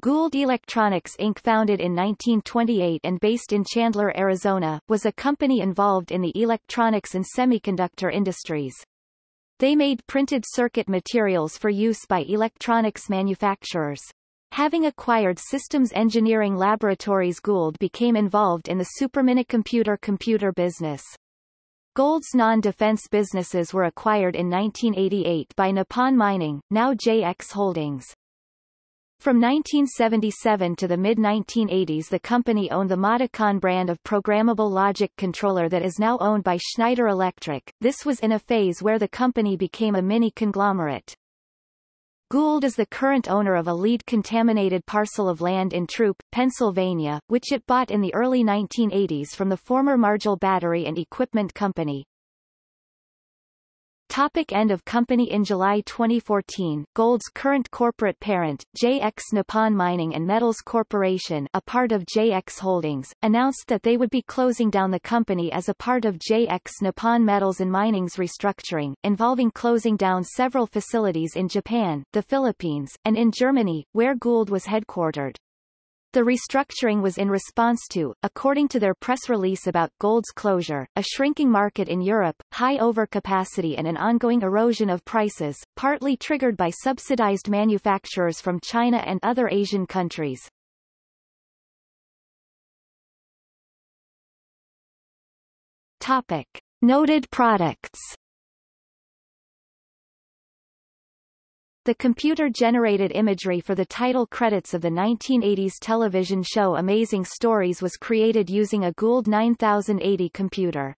Gould Electronics Inc. founded in 1928 and based in Chandler, Arizona, was a company involved in the electronics and semiconductor industries. They made printed circuit materials for use by electronics manufacturers. Having acquired Systems Engineering Laboratories Gould became involved in the superminicomputer computer business. Gould's non-defense businesses were acquired in 1988 by Nippon Mining, now JX Holdings. From 1977 to the mid-1980s the company owned the Modicon brand of programmable logic controller that is now owned by Schneider Electric. This was in a phase where the company became a mini-conglomerate. Gould is the current owner of a lead-contaminated parcel of land in Throop, Pennsylvania, which it bought in the early 1980s from the former Marjol Battery and Equipment Company. Topic end of company In July 2014, Gould's current corporate parent, JX Nippon Mining and Metals Corporation a part of JX Holdings, announced that they would be closing down the company as a part of JX Nippon Metals and Mining's restructuring, involving closing down several facilities in Japan, the Philippines, and in Germany, where Gould was headquartered. The restructuring was in response to, according to their press release about Gould's closure, a shrinking market in Europe, high overcapacity and an ongoing erosion of prices, partly triggered by subsidized manufacturers from China and other Asian countries. Topic. Noted products The computer-generated imagery for the title credits of the 1980s television show Amazing Stories was created using a Gould 9080 computer.